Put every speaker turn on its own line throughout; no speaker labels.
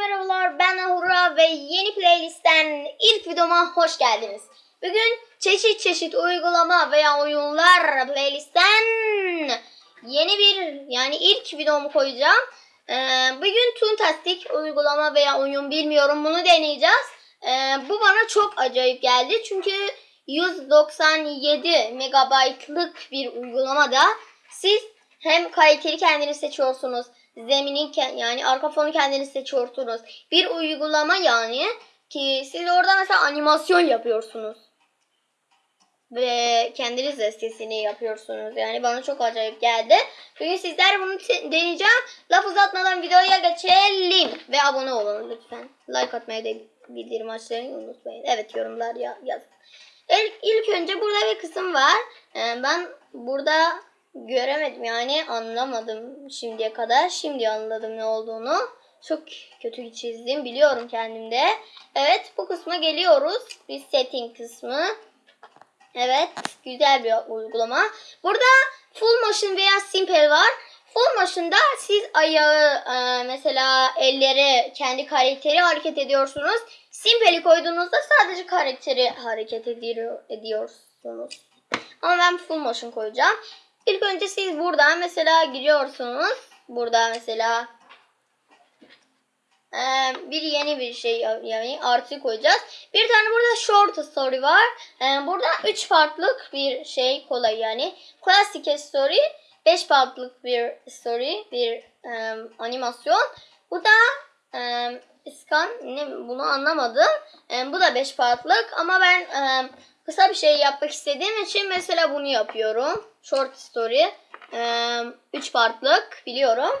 merhabalar ben Ahura ve yeni playlistten ilk videoma hoş geldiniz. Bugün çeşit çeşit uygulama veya oyunlar playlistten yeni bir yani ilk videomu koyacağım. Ee, bugün Toontastic uygulama veya oyun bilmiyorum bunu deneyeceğiz. Ee, bu bana çok acayip geldi çünkü 197 megabaytlık bir uygulamada siz hem kaliteli kendiniz seçiyorsunuz. Zeminin yani arka fonu kendiniz seçiyorsunuz. Bir uygulama yani ki siz orada mesela animasyon yapıyorsunuz. Ve kendiniz de sesini yapıyorsunuz. Yani bana çok acayip geldi. Bugün sizler bunu deneyeceğim. Laf uzatmadan videoya geçelim. Ve abone olun lütfen. Like atmayı da bildirim açmayı unutmayın. Evet yorumlar ya yazın. İlk, ilk önce burada bir kısım var. Ee, ben burada göremedim yani anlamadım şimdiye kadar. Şimdi anladım ne olduğunu. Çok kötü çizdim biliyorum kendimde. Evet bu kısma geliyoruz. Bir setting kısmı. Evet güzel bir uygulama. Burada full motion veya simple var. Full motion'da siz ayağı e, mesela elleri kendi karakteri hareket ediyorsunuz. Simple'i koyduğunuzda sadece karakteri hareket ediyor, ediyorsunuz. Ama ben full motion koyacağım. İlk önce siz buradan mesela giriyorsunuz. Burada mesela e, bir yeni bir şey yani artı koyacağız. Bir tane burada short story var. E, burada 3 farklık bir şey kolay yani. Classic story 5 farklık bir story bir e, animasyon. Bu da e, scan ne bunu anlamadım. Bu da 5 farklık ama ben kısa bir şey yapmak istediğim için mesela bunu yapıyorum. Short story 3 farklık biliyorum.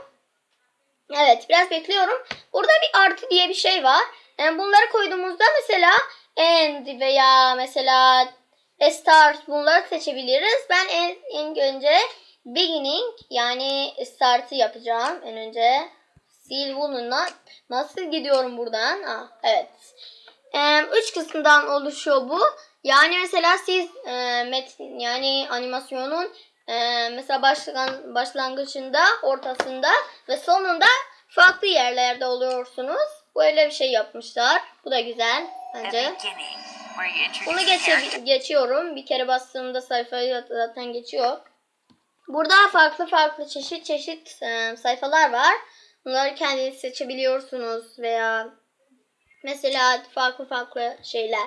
Evet biraz bekliyorum. Burada bir artı diye bir şey var. Yani bunları koyduğumuzda mesela end veya mesela start bunları seçebiliriz. Ben en, en önce beginning yani start'ı yapacağım en önce. Sil bununla nasıl gidiyorum buradan? Ah, evet. Ee, üç kısımdan oluşuyor bu. Yani mesela siz e, metin yani animasyonun ee, mesela başlan, başlangıcında, ortasında ve sonunda farklı yerlerde oluyorsunuz. Böyle bir şey yapmışlar. Bu da güzel bence. Bunu geçe, geçiyorum. Bir kere bastığımda sayfayı zaten geçiyor. Burada farklı farklı çeşit çeşit e, sayfalar var. Bunları kendiniz seçebiliyorsunuz veya mesela farklı farklı şeyler,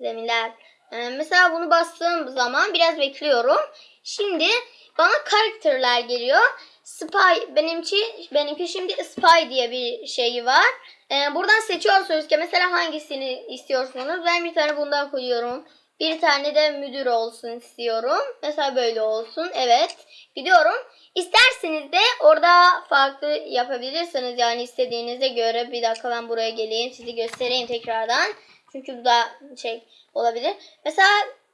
zeminler. E, mesela bunu bastığım zaman biraz bekliyorum. Şimdi bana karakterler geliyor. Spy benimki benimki şimdi Spy diye bir şeyi var. Ee, buradan seçiyorsunuz ki mesela hangisini istiyorsunuz. Ben bir tane bundan koyuyorum. Bir tane de müdür olsun istiyorum. Mesela böyle olsun. Evet. Gidiyorum. İsterseniz de orada farklı yapabilirsiniz. Yani istediğinize göre. Bir dakika ben buraya geleyim. Sizi göstereyim tekrardan. Çünkü bu da şey olabilir. Mesela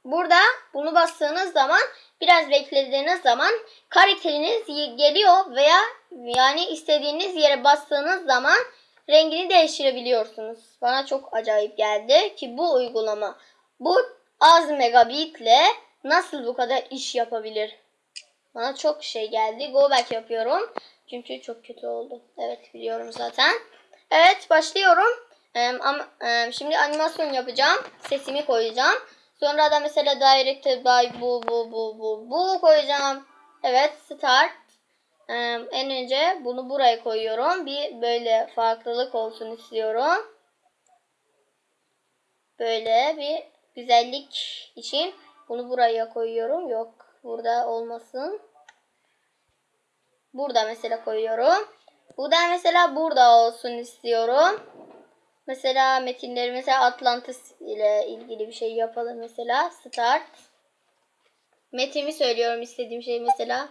burada bunu bastığınız zaman biraz beklediğiniz zaman karakteriniz geliyor veya yani istediğiniz yere bastığınız zaman rengini değiştirebiliyorsunuz. Bana çok acayip geldi ki bu uygulama bu az megabitle nasıl bu kadar iş yapabilir? Bana çok şey geldi. Go back yapıyorum. Çünkü çok kötü oldu. Evet biliyorum zaten. Evet başlıyorum. Ama, e, şimdi animasyon yapacağım. Sesimi koyacağım. Sonra da mesela directed by bu bu bu bu bu koyacağım. Evet start. Ee, en önce bunu buraya koyuyorum. Bir böyle farklılık olsun istiyorum. Böyle bir güzellik için bunu buraya koyuyorum. Yok burada olmasın. Burada mesela koyuyorum. Bu da mesela burada olsun istiyorum. Mesela metinleri mesela Atlantis ile ilgili bir şey yapalım mesela. Start. Metimi söylüyorum istediğim şey mesela.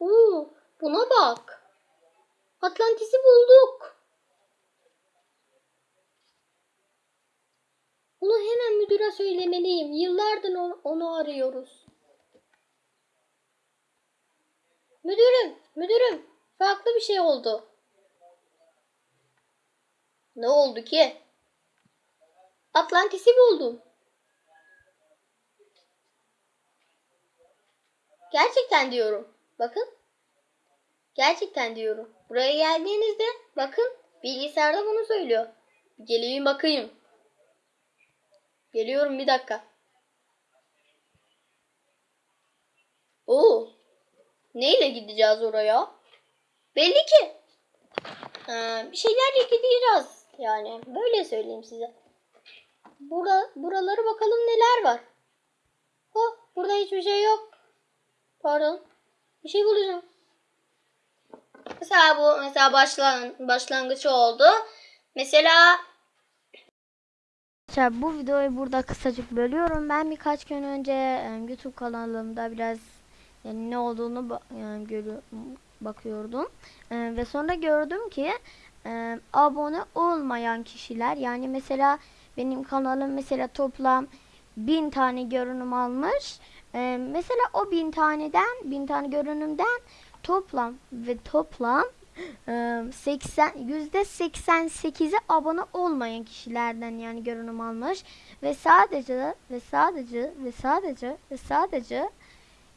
Uuu buna bak. Atlantis'i bulduk. Bunu hemen müdüre söylemeliyim. Yıllardır onu arıyoruz. Müdürüm, müdürüm. Farklı bir şey oldu. Ne oldu ki? Atlantis'i buldum. Gerçekten diyorum. Bakın. Gerçekten diyorum. Buraya geldiğinizde bakın bilgisayarda bunu söylüyor. Geleyim bakayım. Geliyorum bir dakika. Oo. Neyle gideceğiz oraya? Belli ki. Ha, bir şeylerle gideceğiz. Yani böyle söyleyeyim size. Bura, buraları bakalım neler var. Oh, burada hiçbir şey yok. Pardon. Bir şey bulacağım. Mesela bu mesela başlan başlangıç oldu. Mesela
bu videoyu burada kısacık bölüyorum. Ben birkaç gün önce e, YouTube kanalımda biraz yani ne olduğunu ba- yani görü- bakıyordum. E, ve sonra gördüm ki e, abone olmayan kişiler yani mesela benim kanalım mesela toplam bin tane görünüm almış. E, mesela o bin taneden bin tane görünümden toplam ve toplam e, 80 yüzde 88'i abone olmayan kişilerden yani görünüm almış ve sadece ve sadece ve sadece ve sadece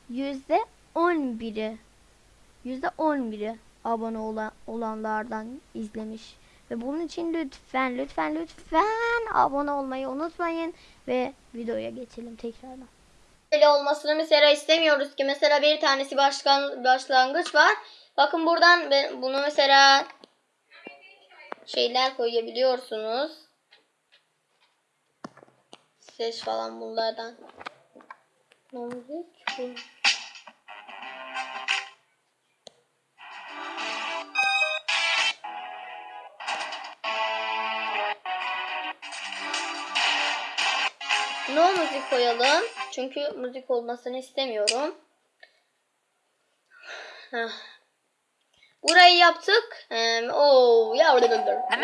yüzde 11'i yüzde 11'i abone olan, olanlardan izlemiş ve bunun için lütfen lütfen lütfen abone olmayı unutmayın ve videoya geçelim tekrardan.
böyle olmasını mesela istemiyoruz ki mesela bir tanesi başkan başlangıç var. Bakın buradan ben bunu mesela şeyler koyabiliyorsunuz. Ses falan bunlardan. Müzik No müzik koyalım. Çünkü müzik olmasını istemiyorum. Heh. Burayı yaptık. Ee, oo, ya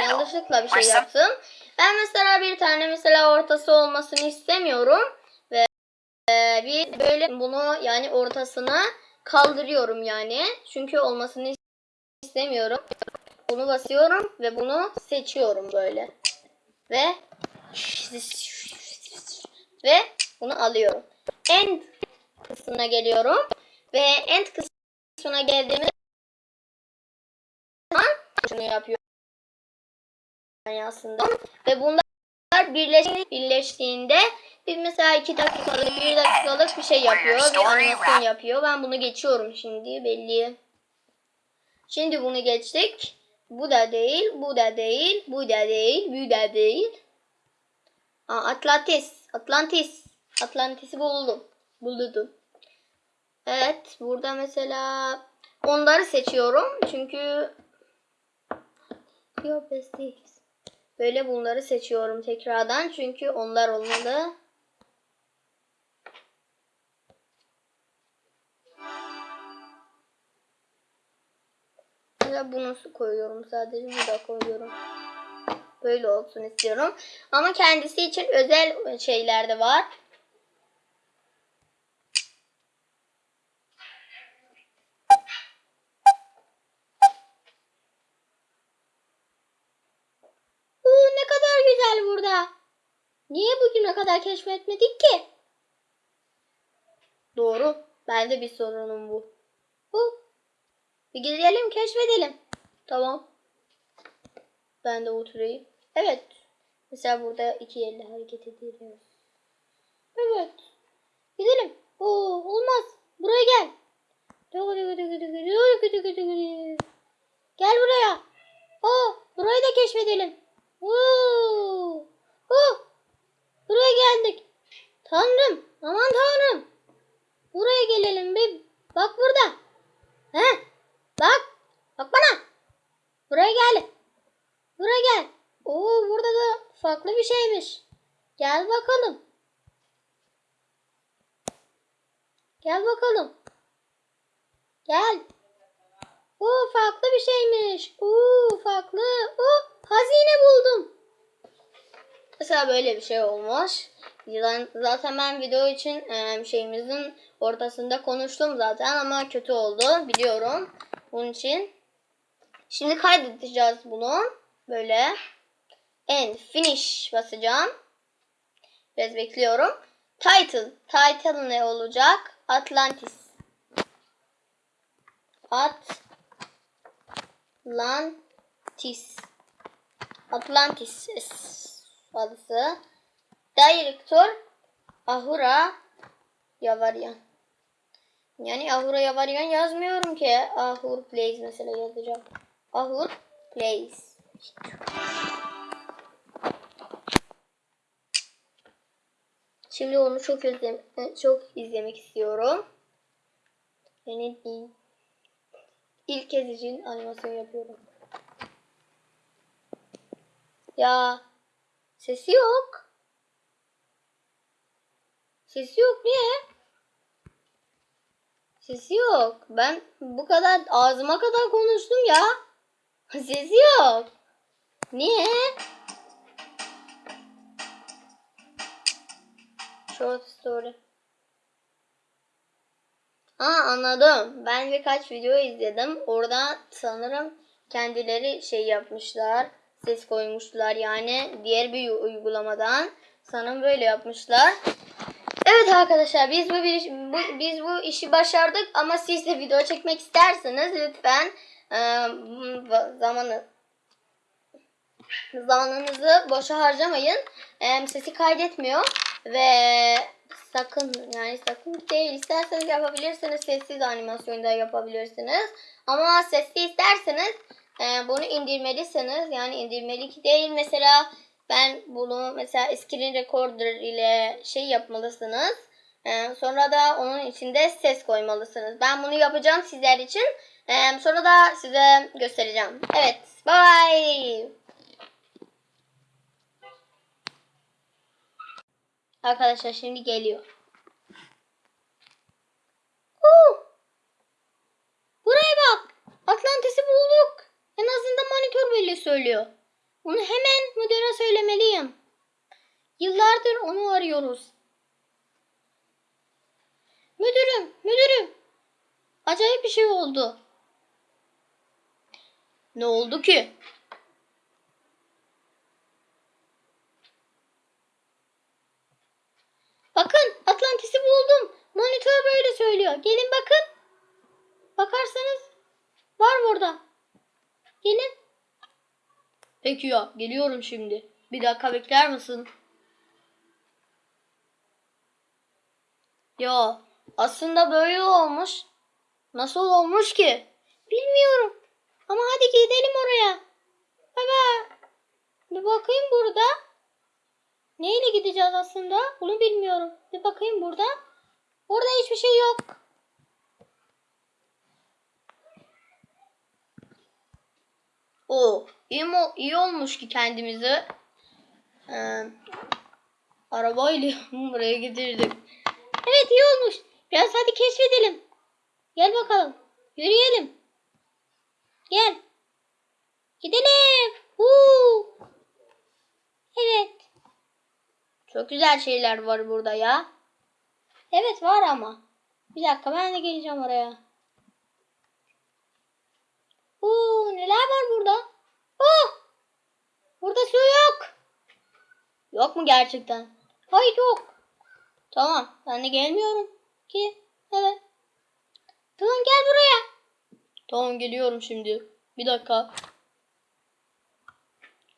yanlışlıkla bir şey yaptım. Ben mesela bir tane mesela ortası olmasını istemiyorum ve e, bir böyle bunu yani ortasına kaldırıyorum yani. Çünkü olmasını istemiyorum. Bunu basıyorum ve bunu seçiyorum böyle. Ve ve bunu alıyorum. End kısmına geliyorum. Ve end kısmına geldiğimiz zaman şunu yapıyorum. Yani aslında. Ve bunlar birleş, birleştiğinde bir mesela iki dakikalık bir dakikalık bir şey yapıyor. Bir animasyon yapıyor. Ben bunu geçiyorum şimdi belli. Şimdi bunu geçtik. Bu da değil bu da değil bu da değil bu da değil. Aa, Atlantis Atlantis Atlantis'i buldum buldum evet burada mesela onları seçiyorum çünkü Your besties. Böyle bunları seçiyorum tekrardan çünkü onlar olmalı. Mesela bunu koyuyorum sadece bu da koyuyorum. Böyle olsun istiyorum. Ama kendisi için özel şeyler de var. Uuu ne kadar güzel burada. Niye bugüne kadar keşfetmedik ki? Doğru. Bende bir sorunum bu. Bu. Bir gidelim keşfedelim. Tamam. Ben de oturayım. Evet. Mesela burada iki elle hareket ediyoruz. Evet. Gidelim. Oo, olmaz. Buraya gel. Gel buraya. Oo, burayı da keşfedelim. Oo! Oh! Buraya geldik. Tanrım. Buraya gelelim bir. Bak burada. He? Bak. Bak bana. Buraya gel. Buraya gel. Oo, burada farklı bir şeymiş. Gel bakalım. Gel bakalım. Gel. Oo, farklı bir şeymiş. Oo, farklı. Oo, hazine buldum. Mesela böyle bir şey. Zaten- Zaten ben video için e, şeyimizin ortasında konuştum zaten ama kötü oldu biliyorum. Bunun için. Şimdi kaydedeceğiz bunu. Böyle. End finish basacağım. Biraz bekliyorum. Title. Title ne olacak? Atlantis. Atlantis. Atlantis adısı. Direktör Ahura Yavaryan. Yani Ahura Yavaryan yazmıyorum ki. Ahur Plays mesela yazacağım. Ahur Plays. Şimdi onu çok özlem çok izlemek istiyorum. Yani il- ilk kez için animasyon yapıyorum. Ya sesi yok. Sesi yok niye? Sesi yok. Ben bu kadar ağzıma kadar konuştum ya. Sesi yok. Niye? Short story. Ha anladım. Ben birkaç video izledim. Orada sanırım kendileri şey yapmışlar. Ses koymuşlar yani diğer bir uygulamadan. Sanırım böyle yapmışlar. Evet arkadaşlar biz bu, bu biz bu işi başardık ama siz de video çekmek isterseniz lütfen e, zamanı zamanınızı boşa harcamayın. E, sesi kaydetmiyor ve sakın yani sakın değil isterseniz yapabilirsiniz sessiz animasyonda yapabilirsiniz. Ama sesli isterseniz e, bunu indirmelisiniz. Yani indirmelik değil. Mesela ben bunu mesela screen recorder ile şey yapmalısınız. E, sonra da onun içinde ses koymalısınız. Ben bunu yapacağım sizler için. E, sonra da size göstereceğim. Evet bye Arkadaşlar şimdi geliyor. Oo! Buraya bak. Atlantis'i bulduk. En azından monitör böyle söylüyor. Onu hemen müdüre söylemeliyim. Yıllardır onu arıyoruz. Müdürüm, müdürüm. Acayip bir şey oldu. Ne oldu ki? Bakın Atlantis'i buldum. Monitör böyle söylüyor. Gelin bakın. Bakarsanız var burada. Gelin. Peki ya geliyorum şimdi. Bir dakika bekler misin? Ya aslında böyle olmuş. Nasıl olmuş ki? Bilmiyorum. Ama hadi gidelim oraya. Baba. Bir bakayım burada. Neyle gideceğiz aslında? Bunu bilmiyorum. Bir bakayım burada. Burada hiçbir şey yok. O iyi, iyi olmuş ki kendimizi e, arabayla buraya getirdik. Evet iyi olmuş. Biraz hadi keşfedelim. Gel bakalım. Yürüyelim. Gel. Gidelim. Huu. Evet. Çok güzel şeyler var burada ya. Evet var ama. Bir dakika ben de geleceğim oraya. Oo, neler var burada? Oh! Burada su yok. Yok mu gerçekten? Hayır yok. Tamam ben de gelmiyorum ki. Evet. Tamam gel buraya. Tamam geliyorum şimdi. Bir dakika.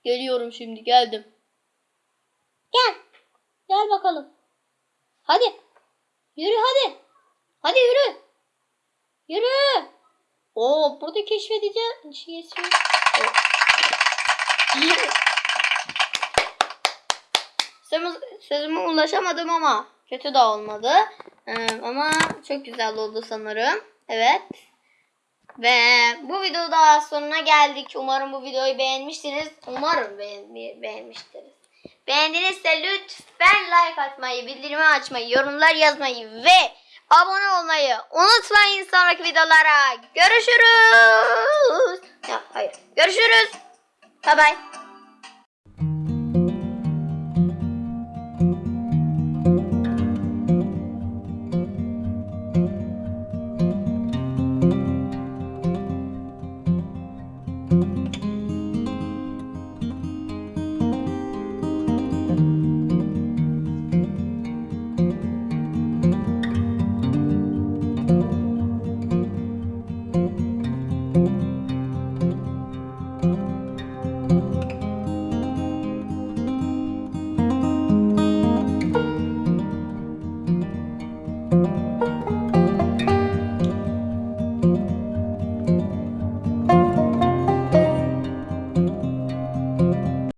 Geliyorum şimdi geldim. Gel. Gel bakalım. Hadi. Yürü hadi. Hadi yürü. Yürü. Oo burada keşfedeceğim. Şey, şey. Sözüme, ulaşamadım ama kötü de olmadı. Ee, ama çok güzel oldu sanırım. Evet. Ve bu videoda sonuna geldik. Umarım bu videoyu beğenmişsiniz. Umarım beğen beğenmiştiniz. Beğendinizse lütfen like atmayı, bildirimi açmayı, yorumlar yazmayı ve abone olmayı unutmayın sonraki videolara. Görüşürüz. Ya, hayır. Görüşürüz. Bye bye.